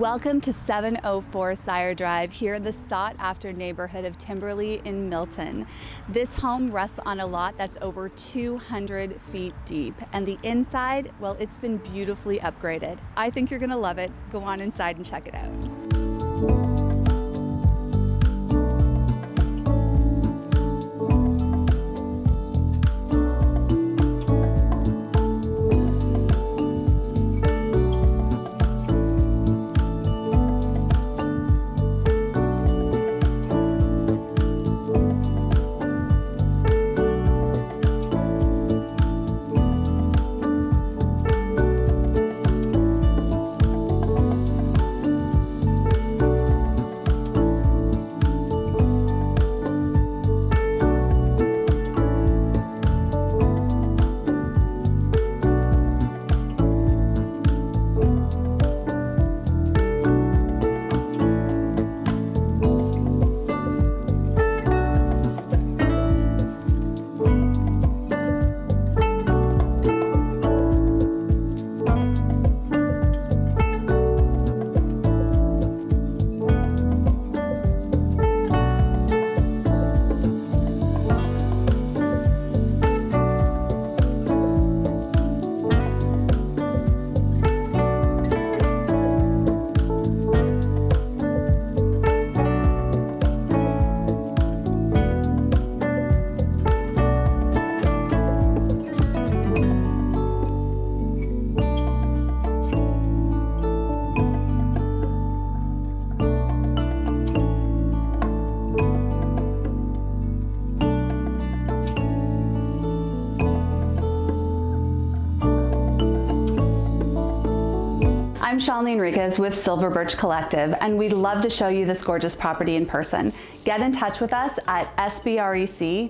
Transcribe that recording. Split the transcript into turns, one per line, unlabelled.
Welcome to 704 Sire Drive here in the sought after neighborhood of Timberlea in Milton. This home rests on a lot that's over 200 feet deep and the inside, well, it's been beautifully upgraded. I think you're gonna love it. Go on inside and check it out. I'm Shalini Enriquez with Silver Birch Collective, and we'd love to show you this gorgeous property in person. Get in touch with us at sbrec.ca.